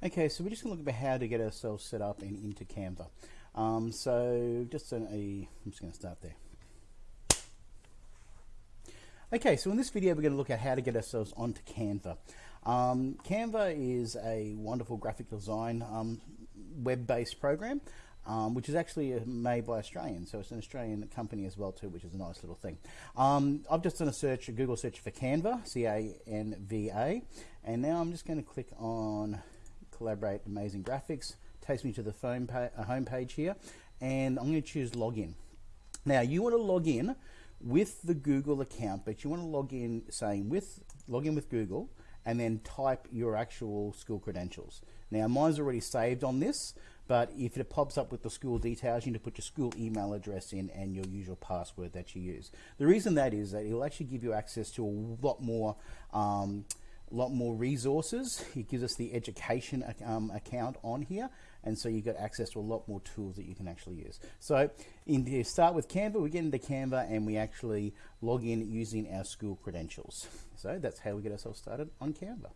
Okay, so we're just going to look at how to get ourselves set up and into Canva. Um, so just a, I'm just going to start there. Okay, so in this video we're going to look at how to get ourselves onto Canva. Um, Canva is a wonderful graphic design um, web-based program um, which is actually made by Australians. So it's an Australian company as well too, which is a nice little thing. Um, I've just done a search, a Google search for Canva, C-A-N-V-A, and now I'm just going to click on Collaborate Amazing Graphics. Takes me to the phone pa uh, home page here, and I'm going to choose Login. Now you want to log in with the Google account, but you want to log in saying with login with Google and then type your actual school credentials. Now mine's already saved on this, but if it pops up with the school details, you need to put your school email address in and your usual password that you use. The reason that is that it'll actually give you access to a lot more um, lot more resources. It gives us the education um, account on here, and so you've got access to a lot more tools that you can actually use. So, in to start with Canva, we get into Canva and we actually log in using our school credentials. So that's how we get ourselves started on Canva.